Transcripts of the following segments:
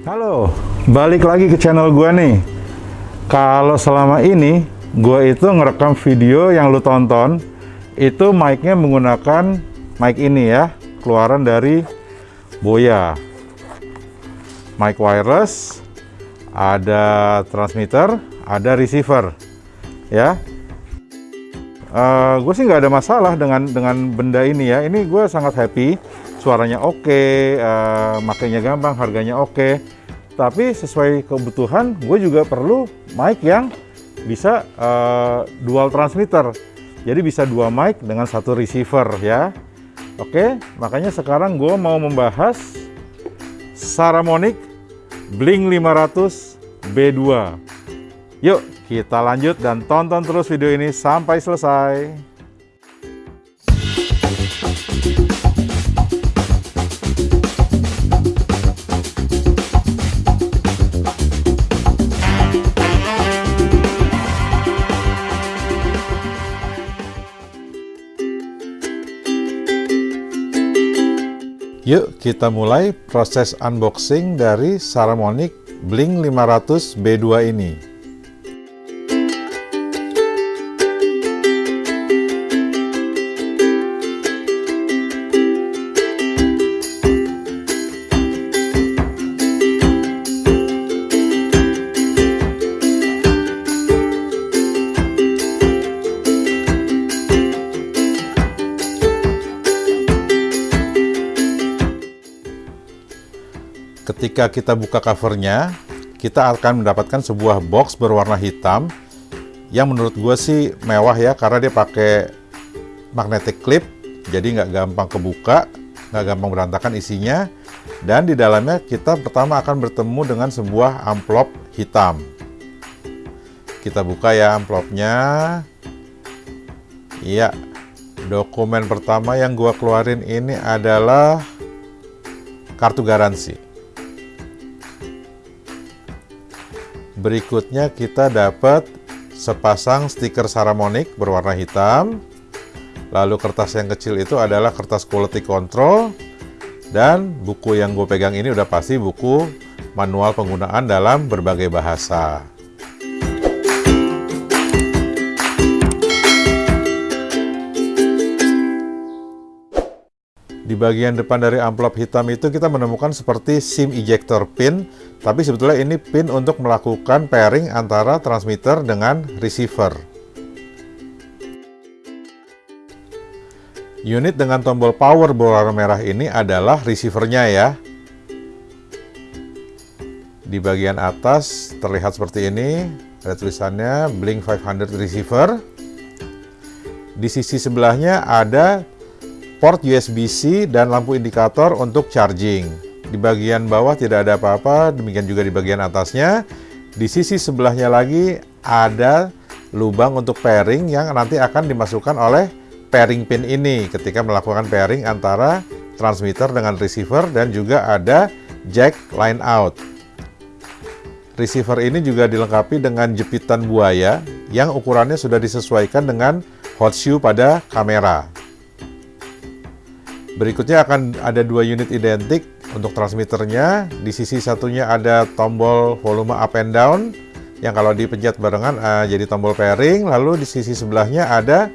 Halo, balik lagi ke channel gua nih. Kalau selama ini gua itu ngerekam video yang lu tonton, itu mic-nya menggunakan mic ini ya, keluaran dari Boya. Mic wireless, ada transmitter, ada receiver, ya. Uh, gue sih nggak ada masalah dengan dengan benda ini ya. Ini gue sangat happy suaranya oke, okay, uh, makainya gampang, harganya oke. Okay. Tapi sesuai kebutuhan, gue juga perlu mic yang bisa uh, dual transmitter. Jadi bisa dua mic dengan satu receiver ya. Oke, okay, makanya sekarang gue mau membahas Saramonic Blink 500 B2. Yuk, kita lanjut dan tonton terus video ini sampai selesai. Yuk kita mulai proses unboxing dari Saramonic Blink 500 B2 ini. Ketika kita buka covernya, kita akan mendapatkan sebuah box berwarna hitam yang menurut gue sih mewah ya karena dia pakai magnetic clip jadi nggak gampang kebuka nggak gampang berantakan isinya dan di dalamnya kita pertama akan bertemu dengan sebuah amplop hitam. Kita buka ya amplopnya. Iya dokumen pertama yang gua keluarin ini adalah kartu garansi Berikutnya kita dapat sepasang stiker Saramonic berwarna hitam. Lalu kertas yang kecil itu adalah kertas quality control. Dan buku yang gue pegang ini udah pasti buku manual penggunaan dalam berbagai bahasa. Di bagian depan dari amplop hitam itu kita menemukan seperti SIM ejector pin, tapi sebetulnya ini pin untuk melakukan pairing antara transmitter dengan receiver. Unit dengan tombol power berwarna merah ini adalah receivernya ya. Di bagian atas terlihat seperti ini, ada tulisannya Blink 500 receiver. Di sisi sebelahnya ada port USB-C dan lampu indikator untuk charging. Di bagian bawah tidak ada apa-apa, demikian juga di bagian atasnya. Di sisi sebelahnya lagi ada lubang untuk pairing yang nanti akan dimasukkan oleh pairing pin ini ketika melakukan pairing antara transmitter dengan receiver dan juga ada jack line out. Receiver ini juga dilengkapi dengan jepitan buaya yang ukurannya sudah disesuaikan dengan hot shoe pada kamera. Berikutnya akan ada dua unit identik untuk transmitternya. Di sisi satunya ada tombol volume up and down yang kalau dipencet barengan uh, jadi tombol pairing. Lalu di sisi sebelahnya ada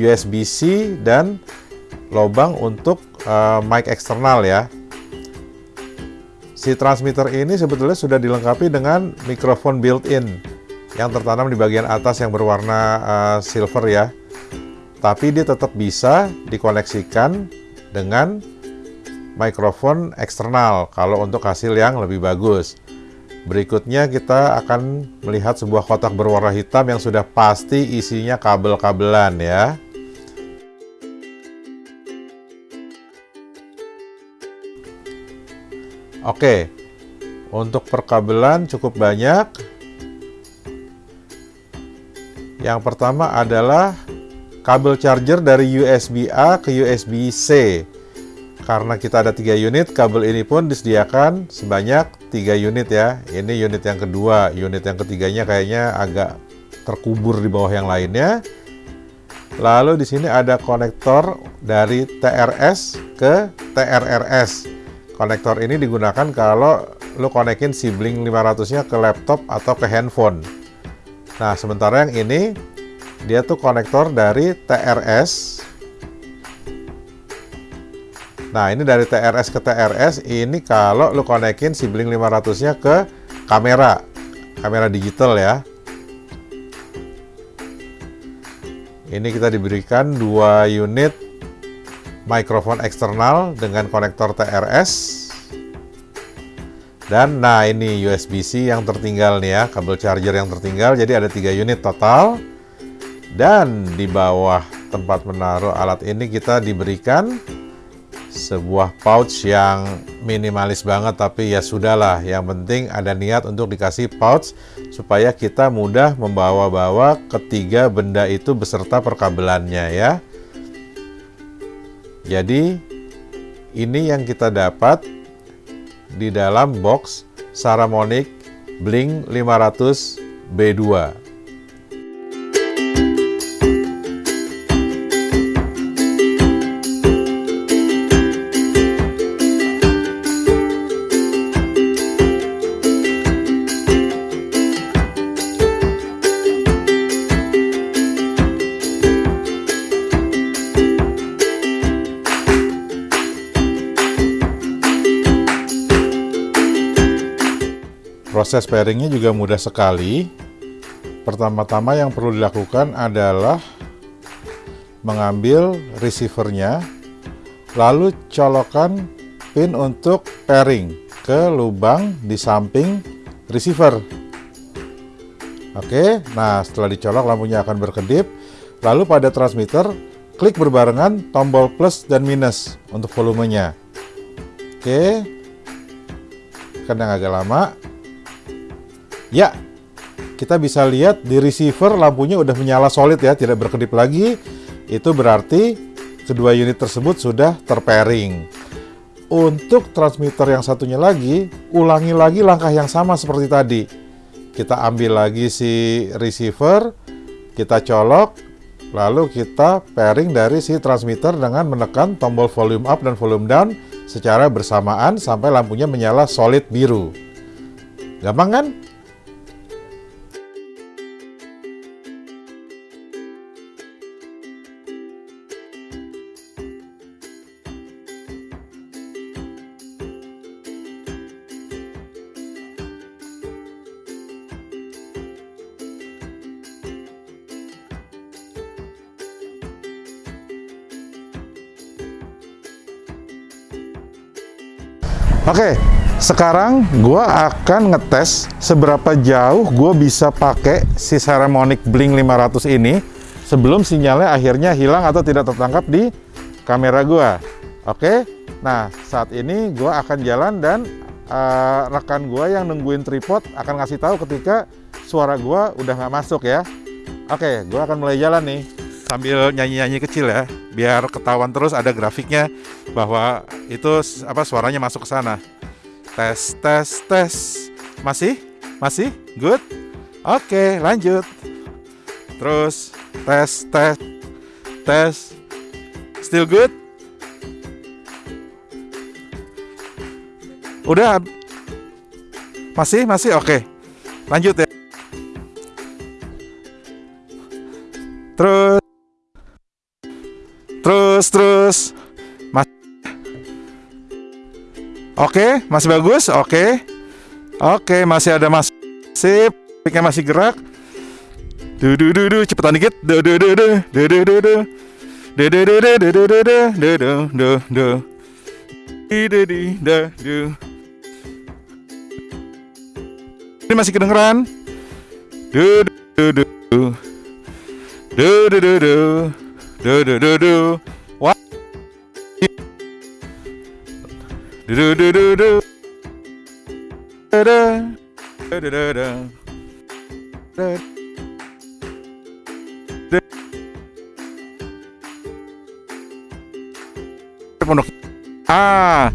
USB-C dan lubang untuk uh, mic eksternal ya. Si transmitter ini sebetulnya sudah dilengkapi dengan mikrofon built-in yang tertanam di bagian atas yang berwarna uh, silver ya. Tapi dia tetap bisa dikoneksikan dengan mikrofon eksternal kalau untuk hasil yang lebih bagus. Berikutnya kita akan melihat sebuah kotak berwarna hitam yang sudah pasti isinya kabel-kabelan ya. Oke, untuk perkabelan cukup banyak. Yang pertama adalah kabel charger dari USB-A ke USB-C. Karena kita ada tiga unit, kabel ini pun disediakan sebanyak tiga unit ya. Ini unit yang kedua, unit yang ketiganya kayaknya agak terkubur di bawah yang lainnya. Lalu di sini ada konektor dari TRS ke TRRS. konektor ini digunakan kalau lo konekin si Blink 500 nya ke laptop atau ke handphone nah sementara yang ini dia tuh konektor dari TRS nah ini dari TRS ke TRS ini kalau lo konekin si Blink 500 nya ke kamera. Kamera digital ya. Ini kita diberikan dua unit mikrofon eksternal dengan konektor TRS dan nah ini USB-C yang tertinggal nih ya kabel charger yang tertinggal. Jadi ada tiga unit total dan di bawah tempat menaruh alat ini kita diberikan sebuah pouch yang minimalis banget tapi ya sudahlah yang penting ada niat untuk dikasih pouch supaya kita mudah membawa-bawa ketiga benda itu beserta perkabelannya ya jadi ini yang kita dapat di dalam box Saramonic Blink 500 B2. Proses pairingnya juga mudah sekali. Pertama-tama yang perlu dilakukan adalah mengambil receivernya, lalu colokan pin untuk pairing ke lubang di samping receiver. Oke, nah setelah dicolok lampunya akan berkedip. Lalu pada transmitter, klik berbarengan tombol plus dan minus untuk volumenya. Oke, karena agak lama, Ya, kita bisa lihat di receiver lampunya udah menyala solid ya, tidak berkedip lagi. Itu berarti kedua unit tersebut sudah terpairing. Untuk transmitter yang satunya lagi, ulangi lagi langkah yang sama seperti tadi. Kita ambil lagi si receiver, kita colok, lalu kita pairing dari si transmitter dengan menekan tombol volume up dan volume down secara bersamaan sampai lampunya menyala solid biru. Gampang kan? Oke, sekarang gua akan ngetes seberapa jauh gua bisa pakai si Ceremonic Blink 500 ini sebelum sinyalnya akhirnya hilang atau tidak tertangkap di kamera gua. Oke, nah saat ini gua akan jalan dan uh, rekan gua yang nungguin tripod akan ngasih tahu ketika suara gua udah nggak masuk ya. Oke, gua akan mulai jalan nih sambil nyanyi-nyanyi kecil ya, biar ketahuan terus ada grafiknya bahwa itu apa suaranya masuk ke sana. Tes, tes, tes. Masih? Masih? Good? Oke, lanjut. Terus tes, tes, tes. Still good? Udah? Masih? Masih? Oke. Lanjut ya. Oke, masih bagus. Oke. Oke, masih ada mas. Sip. Piknya masih gerak. Du du du du, cepetan dikit. Du du du du, du du du du. Du du du du du du du du du du du du. Di di di da du. Ini masih kedengeran? Du du du du. Du du du du. Do do do do. Ah,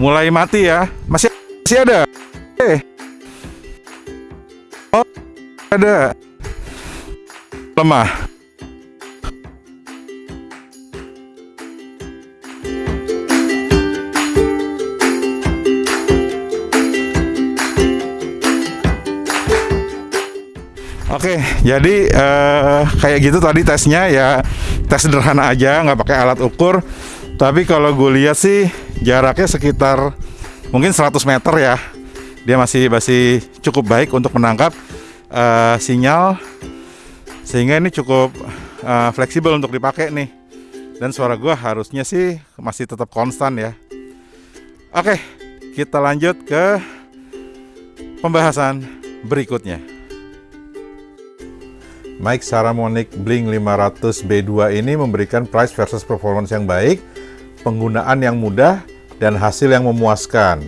mulai mati ya. Masih masih ada. Eh. Oh, ada. Lemah. Oke, jadi eh, kayak gitu tadi tesnya ya tes sederhana aja, nggak pakai alat ukur. Tapi kalau gue lihat sih jaraknya sekitar mungkin 100 meter ya. Dia masih masih cukup baik untuk menangkap eh, sinyal sehingga ini cukup eh, fleksibel untuk dipakai nih. Dan suara gue harusnya sih masih tetap konstan ya. Oke, kita lanjut ke pembahasan berikutnya. Mic Saramonic Blink 500 B2 ini memberikan price versus performance yang baik, penggunaan yang mudah, dan hasil yang memuaskan.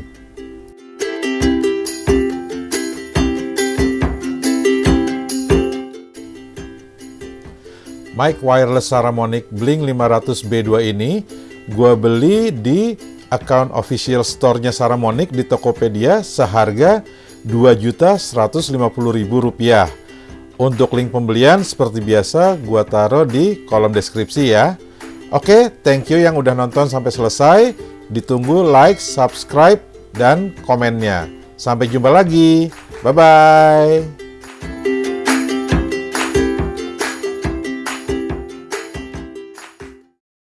Mic wireless Saramonic Blink 500 B2 ini gua beli di account official store-nya Saramonic di Tokopedia seharga Rp2.150.000. Untuk link pembelian seperti biasa gua taruh di kolom deskripsi ya. Oke, thank you yang udah nonton sampai selesai. Ditunggu like, subscribe, dan komennya. Sampai jumpa lagi. Bye-bye.